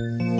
Thank you.